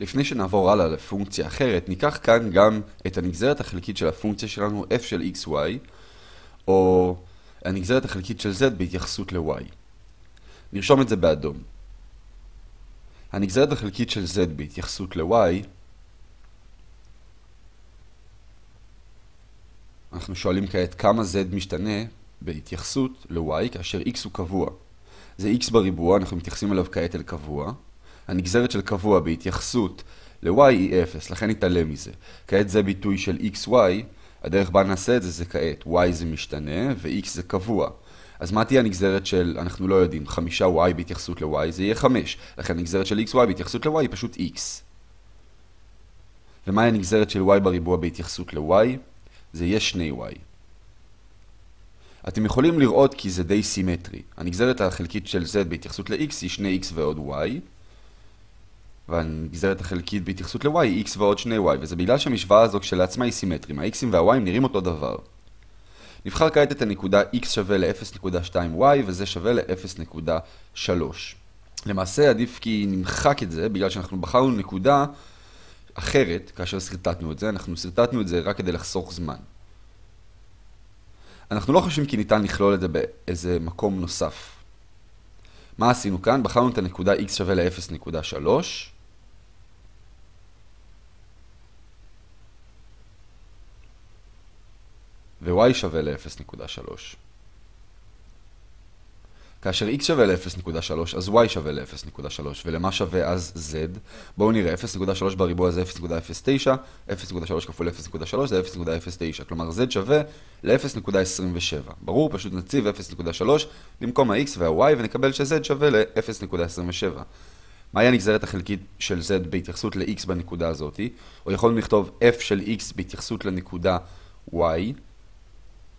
לפני שנעבור הלאה לפונקציה אחרת, ניקח כאן גם את הנגזרת החלקית של הפונקציה שלנו f של xy, או הנגזרת החלקית של z בהתייחסות ל-y. נרשום את זה באדום. הנגזרת החלקית של z בהתייחסות ל-y, אנחנו שואלים כעת כמה z משתנה בהתייחסות ל-y כאשר x הוא קבוע. זה x בריבוע, אנחנו מתייחסים אליו כעת אל קבוע. הנגזרת של קבוע בהתייחסות ל-y היא 0, לכן נתעלם מזה. כעת זה ביטוי של xy, הדרך בה נעשה את זה זה כעת, y זה משתנה ו-x זה קבוע. אז מה תהיה הנגזרת של, אנחנו לא יודעים, 5y בהתייחסות ל-y, זה יהיה 5. לכן הנגזרת של xy בהתייחסות ל-y היא פשוט x. ומהי הנגזרת של y בריבוע בהתייחסות ל-y? זה יהיה 2y. אתם יכולים לראות כי זה די סימטרי. הנגזרת החלקית של z בהתייחסות ל-x היא 2x ועוד y, והנגזרת החלקית בהתייחסות ל-y היא x ועוד 2y, וזה בגלל שהמשוואה הזו כשלעצמה היא סימטרית, ה-x'ים וה-y'ים נראים אותו דבר. נבחר כעת את הנקודה x שווה ל-0.2y וזה שווה ל-0.3. למעשה עדיף כי נמחק את זה, בגלל שאנחנו בחרנו נקודה אחרת כאשר סרטטנו את זה, אנחנו סרטטנו את זה רק כדי לחסוך זמן. אנחנו לא חושבים כי ניתן לכלול את זה באיזה מקום נוסף. מה עשינו כאן? בחרנו את הנקודה x שווה ל-0.3. ו-y שווה ל-0.3. כאשר x שווה ל-0.3, אז y שווה ל-0.3, ולמה שווה אז z? בואו נראה, 0.3 בריבוע זה 0.09, 0.3 כפול 0.3 זה 0.09, כלומר z שווה ל-0.27. ברור, פשוט נציב 0.3 במקום ה-x וה-y ונקבל ש-z שווה ל-0.27. מהי הנגזרת החלקית של z בהתייחסות ל-x בנקודה הזאת? או יכולנו לכתוב f של x בהתייחסות לנקודה y,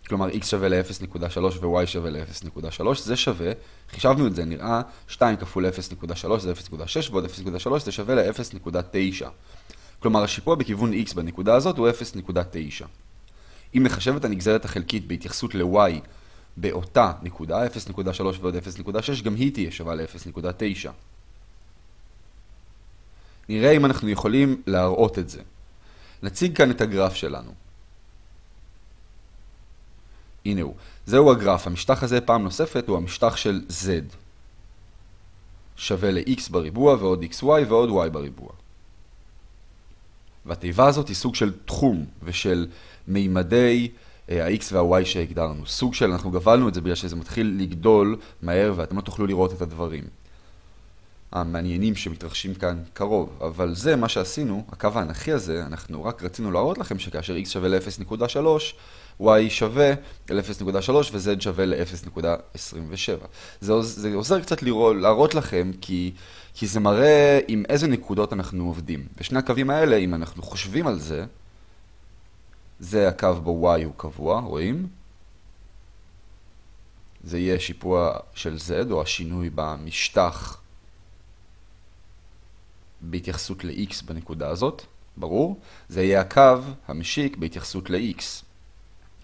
כלומר x שווה ל-0.3 ו-y שווה ל-0.3, זה שווה, חישבנו את זה, נראה 2 כפול 0.3 זה 0.6 ועוד 0.3 זה שווה ל-0.9. כלומר השיפוע בכיוון x בנקודה הזאת הוא 0.9. אם נחשב את הנגזרת החלקית בהתייחסות ל-y באותה נקודה, 0.3 ועוד 0.6, גם היא תהיה שווה ל-0.9. נראה אם אנחנו יכולים להראות את זה. נציג כאן את הגרף שלנו. הנה הוא. זהו הגרף. המשטח הזה פעם נוספת הוא המשטח של z. שווה ל-x בריבוע ועוד xy ועוד y בריבוע. והתיבה הזאת היא סוג של תחום ושל מימדי אה, ה-x וה-y שהגדרנו. סוג של, אנחנו גבלנו את זה בגלל שזה מתחיל לגדול מהר ואתם לא תוכלו לראות את הדברים. המעניינים שמתרחשים כאן קרוב, אבל זה מה שעשינו, הקו האנכי הזה, אנחנו רק רצינו להראות לכם שכאשר x שווה ל-0.3, y שווה ל-0.3 ו-z שווה ל-0.27. זה, זה עוזר קצת לראות, להראות לכם, כי, כי זה מראה עם איזה נקודות אנחנו עובדים. ושני הקווים האלה, אם אנחנו חושבים על זה, זה הקו בו y הוא קבוע, רואים? זה יהיה שיפוע של z, או השינוי במשטח בהתייחסות ל-x בנקודה הזאת, ברור? זה יהיה הקו המשיק בהתייחסות ל-x.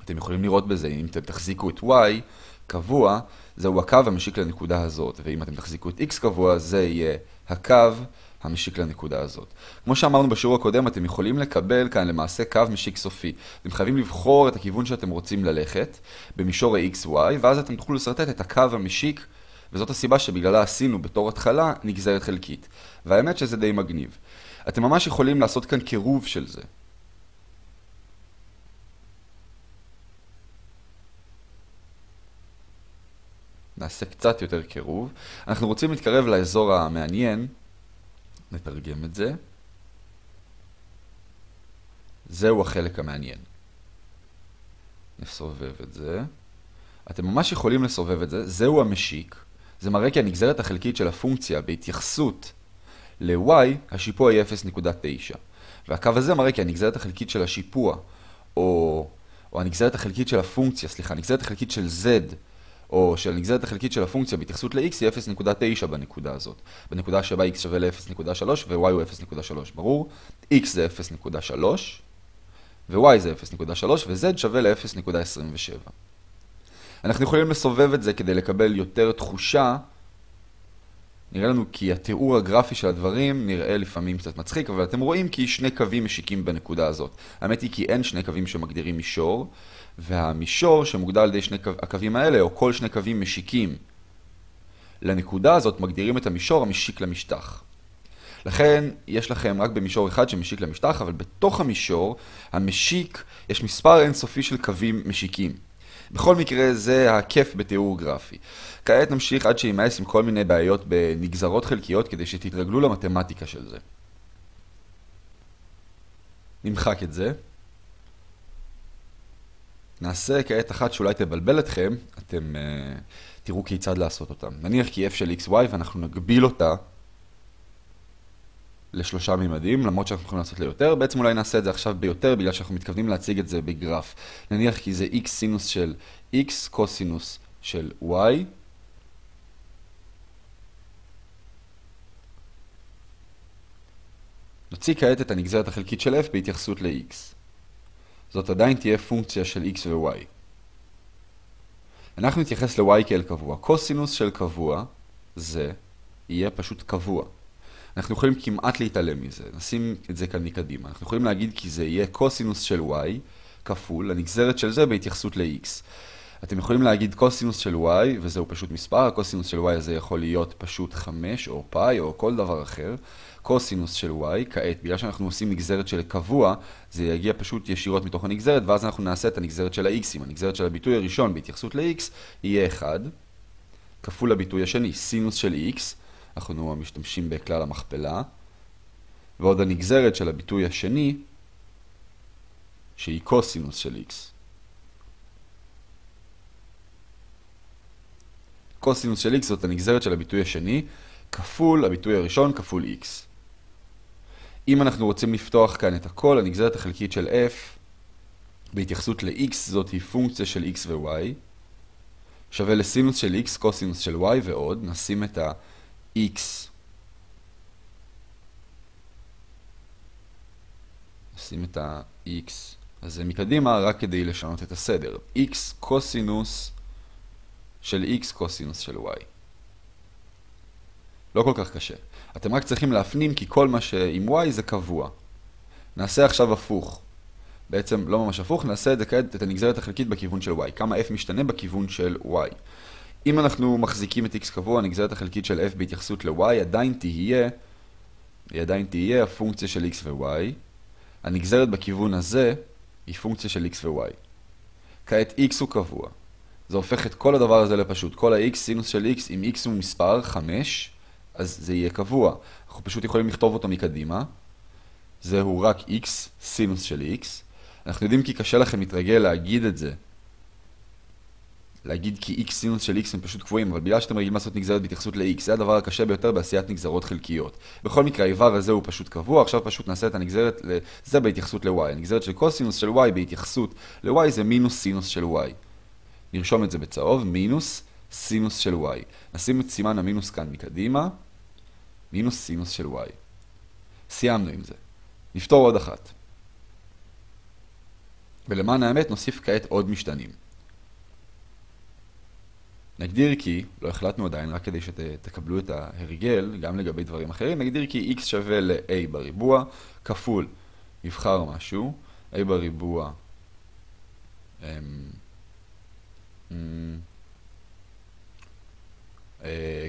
אתם יכולים לראות בזה, אם אתם תחזיקו את y קבוע, זהו הקו המשיק לנקודה הזאת, ואם אתם תחזיקו את x קבוע, זה יהיה הקו המשיק לנקודה הזאת. כמו שאמרנו בשיעור הקודם, אתם יכולים לקבל כאן למעשה קו משיק סופי. אתם חייבים לבחור את הכיוון שאתם רוצים ללכת במישור ה-xy, ואז אתם תוכלו לסרטט את הקו המשיק וזאת הסיבה שבגללה עשינו בתור התחלה נגזרת חלקית. והאמת שזה די מגניב. אתם ממש יכולים לעשות כאן קירוב של זה. נעשה קצת יותר קירוב. אנחנו רוצים להתקרב לאזור המעניין, נתרגם את זה. זהו החלק המעניין. נסובב את זה. אתם ממש יכולים לסובב את זה, זהו המשיק. זה מראה כי הנגזרת החלקית של הפונקציה בהתייחסות ל-y, השיפוע היא 0.9. והקו הזה מראה כי הנגזרת החלקית של השיפוע, או, או הנגזרת החלקית של הפונקציה, סליחה, הנגזרת החלקית של z, או של הנגזרת החלקית של הפונקציה בהתייחסות ל-x היא 0.9 בנקודה הזאת. בנקודה שבה x שווה ל-0.3 ו-y הוא 0.3, ברור? x זה 0.3, ו-y זה 0.3, ו-z שווה נראה לנו כי התיאור הגרפי של הדברים נראה לפעמים קצת מצחיק, אבל אתם רואים כי שני קווים משיקים בנקודה הזאת. האמת היא כי אין שני קווים שמגדירים מישור, והמישור שמוגדר על ידי שני הקווים האלה, או כל שני קווים משיקים לנקודה הזאת, מגדירים את המישור המשיק למשטח. לכן יש לכם רק במישור אחד שמשיק למשטח, אבל בתוך המישור המשיק יש מספר אינסופי של קווים משיקים. בכל מקרה זה הכיף בתיאור גרפי. כעת נמשיך עד שימאס עם כל מיני בעיות בנגזרות חלקיות כדי שתתרגלו למתמטיקה של זה. נמחק את זה. נעשה כעת אחת שאולי תבלבל אתכם, אתם uh, תראו כיצד לעשות אותה. נניח כי f של xy ואנחנו נגביל אותה לשלושה מימדים, למרות שאנחנו יכולים לעשות ליותר. בעצם אולי נעשה את זה עכשיו ביותר, בגלל שאנחנו מתכוונים להציג את זה בגרף. נניח כי זה x סינוס של x קוסינוס של y. נוציא כעת את הנגזרת החלקית של f בהתייחסות ל-x. זאת עדיין תהיה פונקציה של x ו-y. אנחנו נתייחס ל-y כאל קבוע. קוסינוס של קבוע זה יהיה פשוט קבוע. אנחנו יכולים כמעט להתעלם מזה, נשים את זה כאן מקדימה. אנחנו יכולים להגיד כי זה יהיה קוסינוס של y כפול הנגזרת של זה בהתייחסות ל-x. אתם יכולים להגיד קוסינוס של y, וזהו פשוט מספר, הקוסינוס של y הזה יכול להיות פשוט 5 או פאי או כל דבר אחר. קוסינוס של y, כעת, בגלל שאנחנו עושים נגזרת של קבוע, זה יגיע פשוט ישירות מתוך הנגזרת, ואז אנחנו נעשה את הנגזרת של ה-x'ים. הנגזרת של הביטוי הראשון בהתייחסות ל-x יהיה 1, כפול הביטוי השני, סינוס של x, אנחנו משתמשים בכלל המכפלה, ועוד הנגזרת של הביטוי השני, שהיא קוסינוס של x. קוסינוס של x זאת הנגזרת של הביטוי השני, כפול הביטוי הראשון כפול x. אם אנחנו רוצים לפתוח כאן את הכל, הנגזרת החלקית של f בהתייחסות ל-x זאת היא פונקציה של x ו-y, שווה לסינוס של x קוסינוס של y ועוד, נשים את ה-x נשים את ה-x הזה מקדימה רק כדי לשנות את הסדר. x קוסינוס של x קוסינוס של y. לא כל כך קשה. אתם רק צריכים להפנים כי כל מה שעם y זה קבוע. נעשה עכשיו הפוך. בעצם לא ממש הפוך, נעשה את זה כעת את הנגזרת החלקית בכיוון של y. כמה f משתנה בכיוון של y. אם אנחנו מחזיקים את x קבוע, הנגזרת החלקית של f בהתייחסות ל-y עדיין תהיה, היא עדיין תהיה הפונקציה של x ו-y. הנגזרת בכיוון הזה היא פונקציה של x ו-y. כעת x הוא קבוע. זה הופך את כל הדבר הזה לפשוט. כל ה-x סינוס של x, אם x הוא מספר 5, אז זה יהיה קבוע. אנחנו פשוט יכולים לכתוב אותו מקדימה. זהו רק x סינוס של x. אנחנו יודעים כי קשה לכם להתרגל להגיד את זה. להגיד כי x סינוס של x הם פשוט קבועים, אבל בגלל שאתם רגילים לעשות נגזרת בהתייחסות ל-x, זה הדבר הקשה ביותר בעשיית נגזרות חלקיות. בכל מקרה, האיבר הזה הוא פשוט קבוע, עכשיו פשוט נעשה את הנגזרת, זה בהתייחסות ל-y. הנגזרת של קוסינוס של y בהתייחסות ל-y זה מינוס סינוס של y. נרשום את זה בצהוב, מינוס סינוס של y. נשים את סימן המינוס כאן מקדימה, מינוס סינוס של y. סיימנו עם זה. נפתור עוד אחת. ולמען האמת נוסיף כעת עוד משתנים. נגדיר כי, לא החלטנו עדיין, רק כדי שתקבלו את ההרגל, גם לגבי דברים אחרים, נגדיר כי x שווה ל-a בריבוע, כפול, נבחר משהו, a בריבוע, אמ,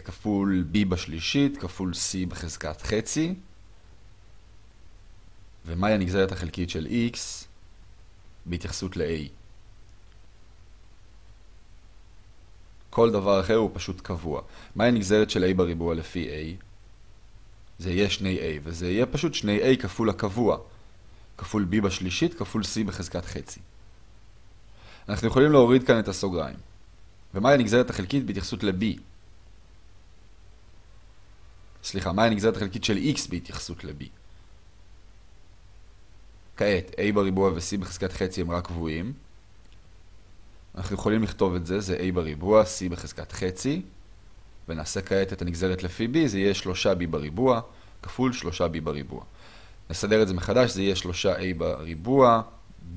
כפול b בשלישית, כפול c בחזקת חצי. ומהי הנגזרת החלקית של x בהתייחסות ל-a. כל דבר אחר הוא פשוט קבוע. מהי הנגזרת של a בריבוע לפי a? זה יהיה שני a, וזה יהיה פשוט שני a כפול הקבוע. כפול b בשלישית, כפול c בחזקת חצי. אנחנו יכולים להוריד כאן את הסוגריים. ומהי הנגזרת החלקית בהתייחסות ל-b? סליחה, מהי הנגזרת החלקית של x בהתייחסות ל-b? כעת, a בריבוע ו-c בחזקת חצי הם רק קבועים. אנחנו יכולים לכתוב את זה, זה a בריבוע, c בחזקת חצי, ונעשה כעת את הנגזרת לפי b, זה יהיה 3b בריבוע, כפול 3b בריבוע. נסדר את זה מחדש, זה יהיה 3a בריבוע,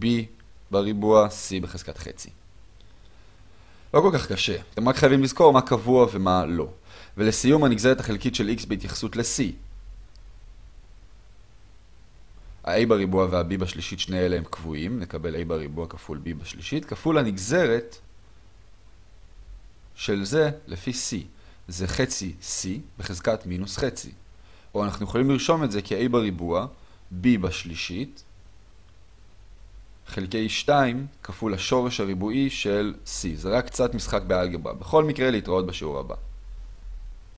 b בריבוע, c בחזקת חצי. לא כל כך קשה, אתם רק חייבים לזכור מה קבוע ומה לא. ולסיום הנגזרת החלקית של x בהתייחסות ל-c. ה-a בריבוע וה-b בשלישית, שני אלה הם קבועים, נקבל a בריבוע כפול b בשלישית, כפול הנגזרת של זה לפי c. זה חצי c בחזקת מינוס חצי. או אנחנו יכולים לרשום את זה כ-a בריבוע, b בשלישית, חלקי 2 כפול השורש הריבועי של c. זה רק קצת משחק באלגברה. בכל מקרה להתראות בשיעור הבא.